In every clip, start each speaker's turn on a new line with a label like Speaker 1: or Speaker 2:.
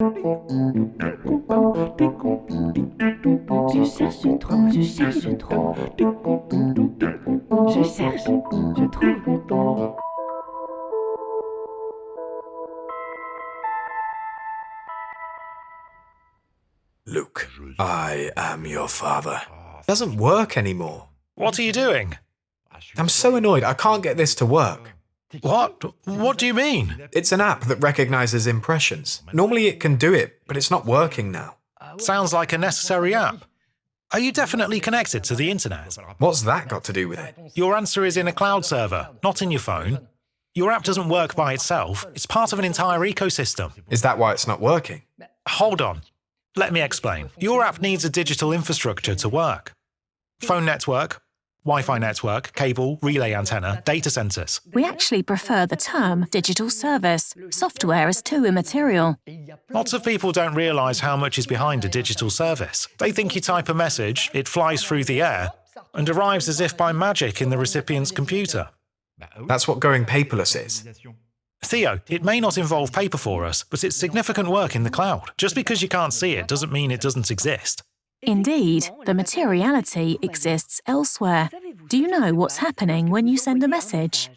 Speaker 1: Je cherche trop, je cherche trop. Je cherche, je trouve.
Speaker 2: Luke, I am your father. Doesn't work anymore.
Speaker 3: What are you doing?
Speaker 2: I'm so annoyed I can't get this to work.
Speaker 3: What? What do you mean?
Speaker 2: It's an app that recognizes impressions. Normally it can do it, but it's not working now.
Speaker 3: Sounds like a necessary app. Are you definitely connected to the internet?
Speaker 2: What's that got to do with it?
Speaker 3: Your answer is in a cloud server, not in your phone. Your app doesn't work by itself, it's part of an entire ecosystem.
Speaker 2: Is that why it's not working?
Speaker 3: Hold on. Let me explain. Your app needs a digital infrastructure to work. Phone network, Wi-Fi network, cable, relay antenna, data centers.
Speaker 4: We actually prefer the term digital service. Software is too immaterial.
Speaker 3: Lots of people don't realize how much is behind a digital service. They think you type a message, it flies through the air, and arrives as if by magic in the recipient's computer.
Speaker 2: That's what going paperless is.
Speaker 3: Theo, it may not involve paper for us, but it's significant work in the cloud. Just because you can't see it doesn't mean it doesn't exist.
Speaker 4: Indeed, the materiality exists elsewhere. Do you know what's happening when you send a message?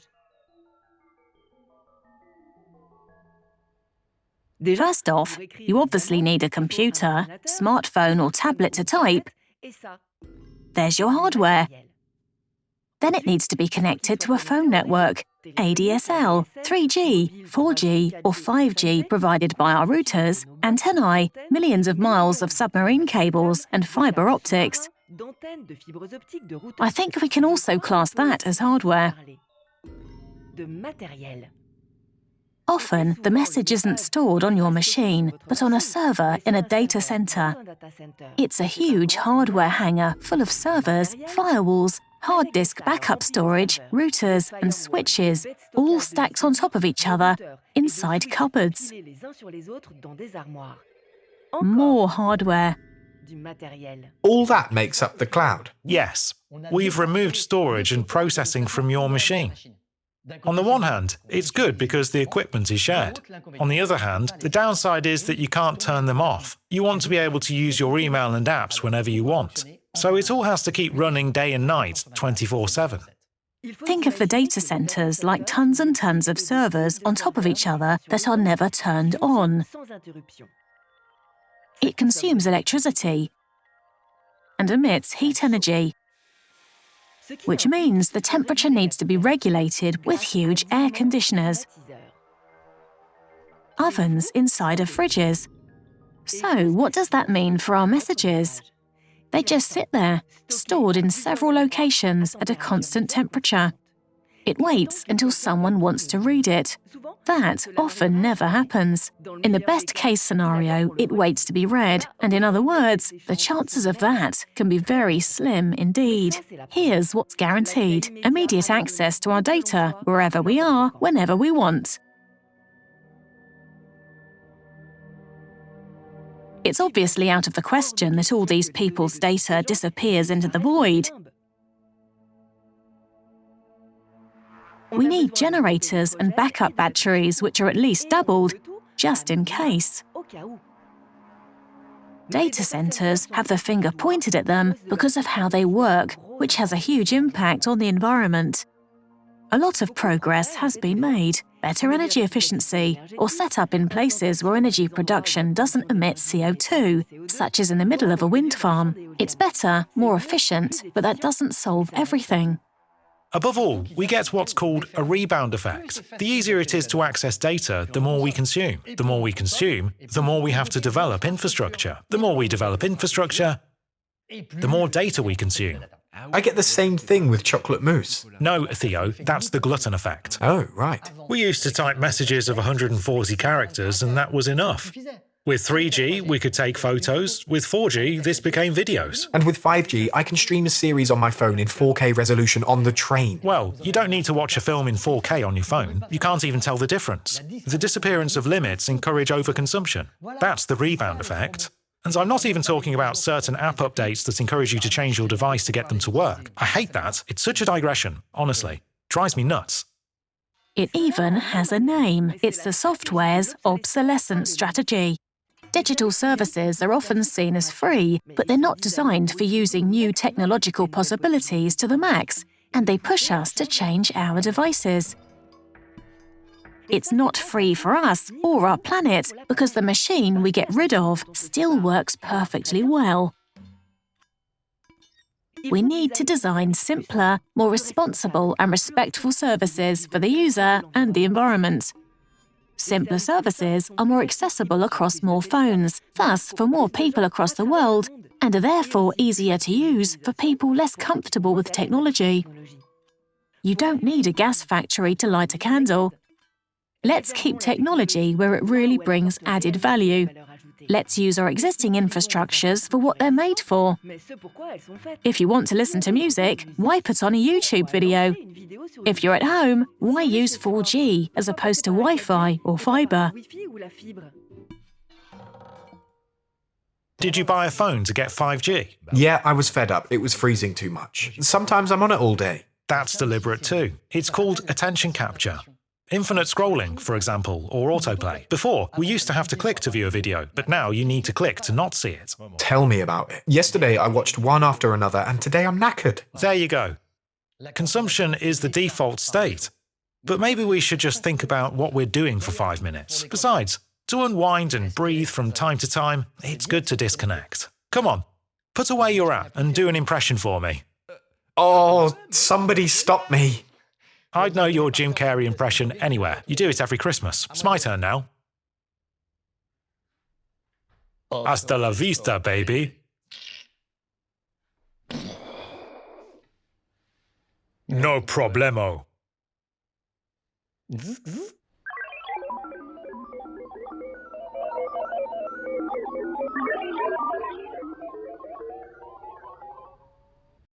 Speaker 4: First off, you obviously need a computer, smartphone or tablet to type. There's your hardware. Then it needs to be connected to a phone network, ADSL, 3G, 4G or 5G provided by our routers, antennae, millions of miles of submarine cables and fibre optics. I think we can also class that as hardware. Often, the message isn't stored on your machine, but on a server in a data center. It's a huge hardware hangar full of servers, firewalls, hard disk backup storage, routers, and switches, all stacked on top of each other inside cupboards. More hardware.
Speaker 2: All that makes up the cloud.
Speaker 3: Yes, we've removed storage and processing from your machine. On the one hand, it's good because the equipment is shared. On the other hand, the downside is that you can't turn them off. You want to be able to use your email and apps whenever you want. So it all has to keep running day and night, 24 7.
Speaker 4: Think of the data centers like tons and tons of servers on top of each other that are never turned on. It consumes electricity and emits heat energy, which means the temperature needs to be regulated with huge air conditioners, ovens inside of fridges. So what does that mean for our messages? They just sit there, stored in several locations at a constant temperature. It waits until someone wants to read it. That often never happens. In the best case scenario, it waits to be read, and in other words, the chances of that can be very slim indeed. Here's what's guaranteed immediate access to our data wherever we are, whenever we want. It's obviously out of the question that all these people's data disappears into the void. We need generators and backup batteries which are at least doubled, just in case. Data centers have the finger pointed at them because of how they work, which has a huge impact on the environment. A lot of progress has been made, better energy efficiency, or set up in places where energy production doesn't emit CO2, such as in the middle of a wind farm. It's better, more efficient, but that doesn't solve everything.
Speaker 3: Above all, we get what's called a rebound effect. The easier it is to access data, the more we consume. The more we consume, the more we have to develop infrastructure. The more we develop infrastructure, the more data we consume.
Speaker 2: I get the same thing with chocolate mousse.
Speaker 3: No, Theo, that's the glutton effect.
Speaker 2: Oh, right.
Speaker 3: We used to type messages of 140 characters and that was enough. With 3G, we could take photos. With 4G, this became videos.
Speaker 2: And with 5G, I can stream a series on my phone in 4K resolution on the train.
Speaker 3: Well, you don't need to watch a film in 4K on your phone. You can't even tell the difference. The disappearance of limits encourage overconsumption. That's the rebound effect. And I'm not even talking about certain app updates that encourage you to change your device to get them to work. I hate that. It's such a digression, honestly. Drives me nuts.
Speaker 4: It even has a name. It's the software's obsolescence strategy. Digital services are often seen as free, but they're not designed for using new technological possibilities to the max, and they push us to change our devices. It's not free for us or our planet because the machine we get rid of still works perfectly well. We need to design simpler, more responsible and respectful services for the user and the environment. Simpler services are more accessible across more phones, thus for more people across the world, and are therefore easier to use for people less comfortable with technology. You don't need a gas factory to light a candle. Let's keep technology where it really brings added value. Let's use our existing infrastructures for what they're made for. If you want to listen to music, why put on a YouTube video? If you're at home, why use 4G as opposed to Wi-Fi or fibre?
Speaker 3: Did you buy a phone to get 5G?
Speaker 2: Yeah, I was fed up. It was freezing too much. Sometimes I'm on it all day.
Speaker 3: That's deliberate too. It's called attention capture. Infinite scrolling, for example, or autoplay. Before, we used to have to click to view a video, but now you need to click to not see it.
Speaker 2: Tell me about it. Yesterday I watched one after another, and today I'm knackered.
Speaker 3: There you go. Consumption is the default state. But maybe we should just think about what we're doing for five minutes. Besides, to unwind and breathe from time to time, it's good to disconnect. Come on, put away your app and do an impression for me.
Speaker 2: Oh, somebody stop me.
Speaker 3: I'd know your Jim Carrey impression anywhere. You do it every Christmas. It's my turn now. Hasta la vista, baby. No problemo.